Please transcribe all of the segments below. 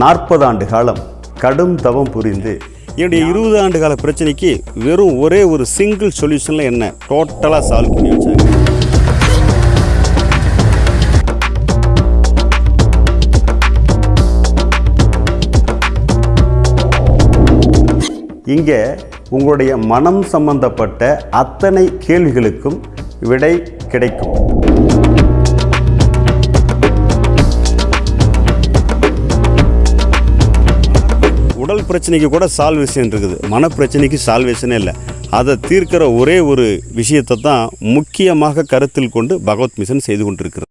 நாற்பது ஆண்டு காலம் கடும் தவம் புரிந்து என்னுடைய இருபது ஆண்டு கால பிரச்சனைக்கு வெறும் ஒரே ஒரு சிங்கிள் சொல்யூஷனில் என்ன டோட்டலாக சால்வ் பண்ணி வச்சாங்க. இங்கே உங்களுடைய மனம் சம்பந்தப்பட்ட அத்தனை கேள்விகளுக்கும் விடை கிடைக்கும். உடல் பிரச்சனைக்கு கூட சால்வேஷன் இருக்குது. மன பிரச்சனைக்கு சால்வேஷனே இல்லை. அதை தீர்க்கிற ஒரே ஒரு விஷயத்தை தான் முக்கியமாக கருத்தில் கொண்டு பகவத் மிஷன் செய்து கொண்டிருக்கிறது.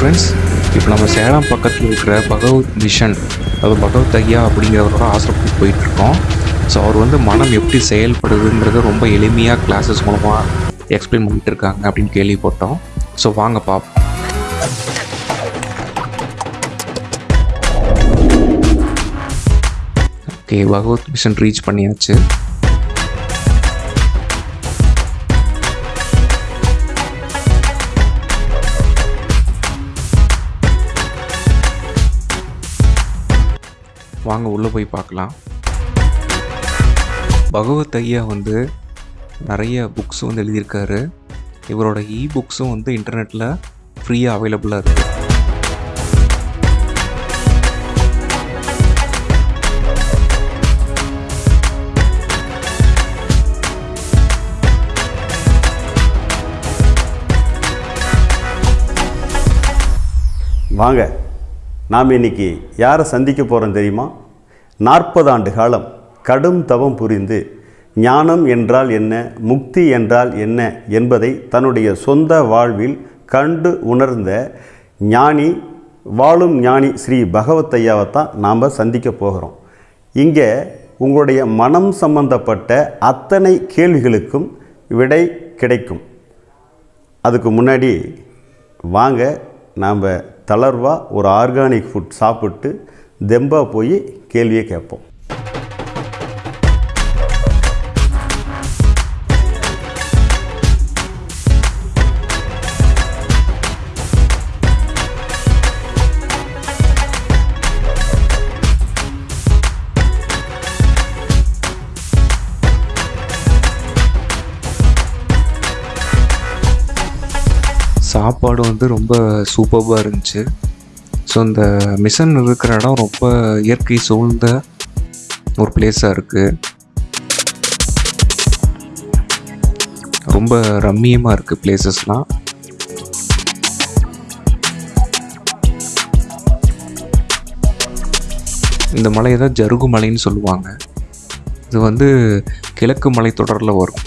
ஃப்ரெண்ட்ஸ் இப்போ நம்ம சேலம் பக்கத்தில் இருக்கிற பகவத் மிஷன் அது பகவத் ஐயா அப்படிங்கிறவரோட ஆசிரமத்துக்கு போயிட்டுருக்கோம். ஸோ அவர் வந்து மனம் எப்படி செயல்படுதுங்கிறத ரொம்ப எளிமையாக கிளாஸஸ் மூலமாக எக்ஸ்பிளைன் பண்ணிட்டு இருக்காங்க அப்படின்னு கேள்விப்பட்டோம். ஸோ வாங்க பாப்போம். ஓகே பகவத் மிஷன் ரீச் பண்ணியாச்சு. வாங்க உள்ளே போய் பார்க்கலாம். பகவத் ஐயா வந்து நிறைய புக்ஸ் வந்து எழுதியிருக்காரு. இவரோட இ புக்ஸும் வந்து இன்டர்நெட்டில் ஃப்ரீயாக அவைலபிளாக இருக்குது வாங்க. நாம் இன்னைக்கு யாரை சந்திக்க போகிறோம் தெரியுமா? நாற்பது ஆண்டு காலம் கடும் தவம் புரிந்து ஞானம் என்றால் என்ன முக்தி என்றால் என்ன என்பதை தன்னுடைய சொந்த வாழ்வில் கண்டு உணர்ந்த ஞானி வாழும் ஞானி ஸ்ரீ பகவத் ஐயாவை தான் நாம் சந்திக்க போகிறோம். இங்கே உங்களுடைய மனம் சம்பந்தப்பட்ட அத்தனை கேள்விகளுக்கும் விடை கிடைக்கும். அதுக்கு முன்னாடி வாங்க நாம் தளர்வாக ஒரு ஆர்கானிக் ஃபுட் சாப்பிட்டு தெம்பாக போய் கேள்வியை கேட்போம். சாப்பாடு வந்து ரொம்ப சூப்பராக இருந்துச்சு. ஸோ இந்த மிஷன் இருக்கிற இடம் ரொம்ப இயற்கை சூழ்ந்த ஒரு பிளேஸாக இருக்குது ரொம்ப ரம்மியமாக இருக்குது பிளேசஸ்லாம் இந்த மலையை தான் ஜருகு மலைன்னு சொல்லுவாங்க. இது வந்து கிழக்கு மலைத்தொடரில் வரும்.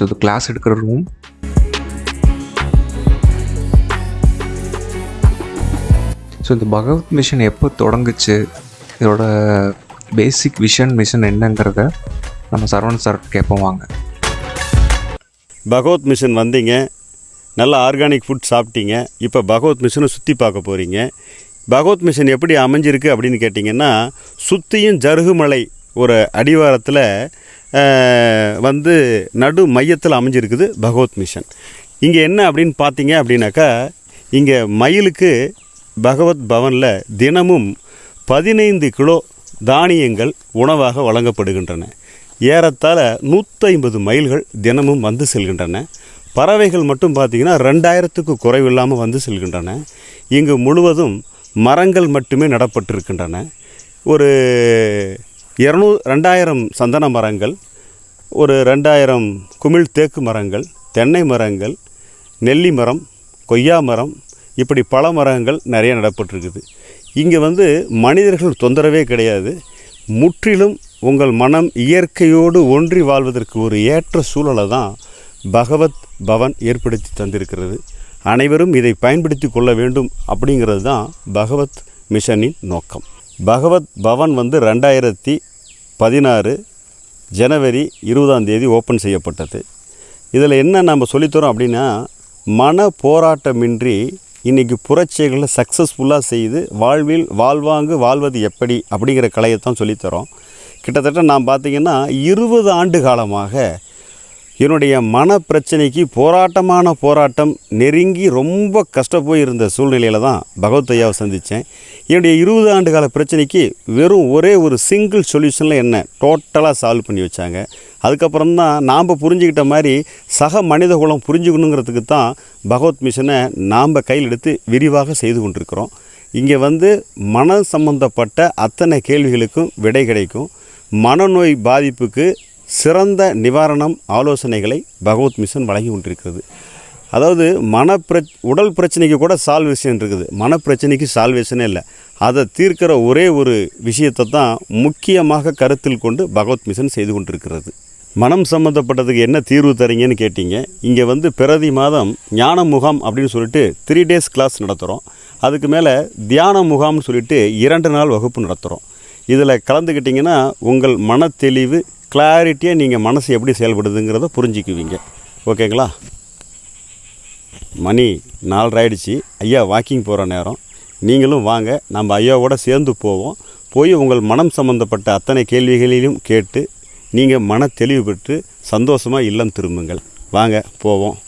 ஸோ இது கிளாஸ் எடுக்கிற ரூம் ஸோ இந்த பகவத் மிஷன் எப்போ தொடங்குச்சு? இதோட பேசிக் விஷன் மிஷன் என்னங்கிறத நம்ம சரவணன் சார் கேட்போம் வாங்க. பகவத் மிஷன் வந்தீங்க. நல்லா ஆர்கானிக் ஃபுட் சாப்பிட்டீங்க. இப்போ பகவத் மிஷனை சுற்றி பார்க்க போகிறீங்க பகவத் மிஷன் எப்படி அமைஞ்சிருக்கு அப்படின்னு கேட்டிங்கன்னா சுற்றியும் ஜருகுமலை ஒரு அடிவாரத்தில் வந்து நடு மையத்தில் அமைஞ்சிருக்குது பகவத் மிஷன். இங்கே என்ன அப்படின்னு பார்த்தீங்க அப்படின்னாக்கா இங்கே மயிலுக்கு பகவத் பவனில் தினமும் பதினைந்து கிலோ தானியங்கள் உணவாக வழங்கப்படுகின்றன. ஏறத்தாழ நூற்றைம்பது மைல்கள் தினமும் வந்து செல்கின்றன. பறவைகள் மட்டும் பார்த்திங்கன்னா ரெண்டாயிரத்துக்கு குறைவில்லாமல் வந்து செல்கின்றன. இங்கு முழுவதும் மரங்கள் மட்டுமே நடப்பட்டிருக்கின்றன. ஒரு இரநூ ரெண்டாயிரம் சந்தன மரங்கள் ஒரு ரெண்டாயிரம் குமிழ் தேக்கு மரங்கள் தென்னை மரங்கள் நெல்லி மரம் கொய்யா மரம் இப்படி பல மரங்கள் நிறைய நடப்பட்டிருக்குது. இங்கே வந்து மனிதர்கள் தொந்தரவே கிடையாது. முற்றிலும் உங்கள் மனம் இயற்கையோடு ஒன்றி வாழ்வதற்கு ஒரு ஏற்ற சூழலை தான் பகவத் பவன் ஏற்படுத்தி தந்திருக்கிறது. அனைவரும் இதை பயன்படுத்தி கொள்ள வேண்டும் அப்படிங்கிறது தான் பகவத் மிஷனின் நோக்கம். பகவத் பவன் வந்து ரெண்டாயிரத்தி பதினாறு ஜனவரி இருபதாம் தேதி ஓப்பன் செய்யப்பட்டது. இதில் என்ன நம்ம சொல்லித்தரோம் அப்படின்னா மன போராட்டமின்றி இன்றைக்கி புரட்சிகளை சக்ஸஸ்ஃபுல்லாக செய்து வாழ்வில் வாழ்வாங்கு வாழ்வது எப்படி அப்படிங்கிற கலையை தான் சொல்லித்தரோம். கிட்டத்தட்ட நான் பார்த்திங்கன்னா இருபது ஆண்டு காலமாக என்னுடைய மன பிரச்சனைக்கு போராட்டமான போராட்டம் நெருங்கி ரொம்ப கஷ்டப்போய் இருந்த சூழ்நிலையில் தான் பகவத் ஐயாவை சந்தித்தேன். என்னுடைய இருபது ஆண்டு கால பிரச்சனைக்கு வெறும் ஒரே ஒரு சிங்கிள் சொல்யூஷனில் என்ன டோட்டலாக சால்வ் பண்ணி வச்சாங்க. அதுக்கப்புறம் தான் நாம் புரிஞ்சுக்கிட்ட மாதிரி சக மனித குலம் புரிஞ்சுக்கணுங்கிறதுக்கு தான் பகவத் மிஷனை நாம் கையில் எடுத்து விரிவாக செய்து கொண்டிருக்கிறோம். இங்கே வந்து மன சம்பந்தப்பட்ட அத்தனை கேள்விகளுக்கும் விடை கிடைக்கும். மனநோய் பாதிப்புக்கு சிறந்த நிவாரணம் ஆலோசனைகளை பகவத் மிஷன் வழங்கி கொண்டிருக்கிறது. அதாவது மன பிர உடல் பிரச்சனைக்கு கூட சால்வேஷன் இருக்குது. மன பிரச்சனைக்கு சால்வேஷனே இல்லை. அதை தீர்க்கிற ஒரே ஒரு விஷயத்தை தான் முக்கியமாக கருத்தில் கொண்டு பகவத் மிஷன் செய்து கொண்டிருக்கிறது. மனம் சம்மந்தப்பட்டதுக்கு என்ன தீர்வு தரீங்கன்னு கேட்டிங்க. இங்கே வந்து பிரதி மாதம் ஞான முகாம் அப்படின்னு சொல்லிட்டு த்ரீ டேஸ் கிளாஸ் நடத்துகிறோம் அதுக்கு மேலே தியான முகாம்னு சொல்லிட்டு இரண்டு நாள் வகுப்பு நடத்துகிறோம் இதில் கலந்துக்கிட்டிங்கன்னா உங்கள் மன தெளிவு கிளாரிட்டியாக நீங்கள் மனசு எப்படி செயல்படுதுங்கிறத புரிஞ்சுக்குவீங்க. ஓகேங்களா? மணி நாலராயிடுச்சு ஐயா வாக்கிங் போகிற நேரம். நீங்களும் வாங்க. நம்ம ஐயாவோட சேர்ந்து போவோம். போய் உங்கள் மனம் சம்பந்தப்பட்ட அத்தனை கேள்விகளிலும் கேட்டு நீங்கள் மன தெளிவு பெற்று சந்தோஷமாக இல்லம் திரும்புங்கள். வாங்க போவோம்.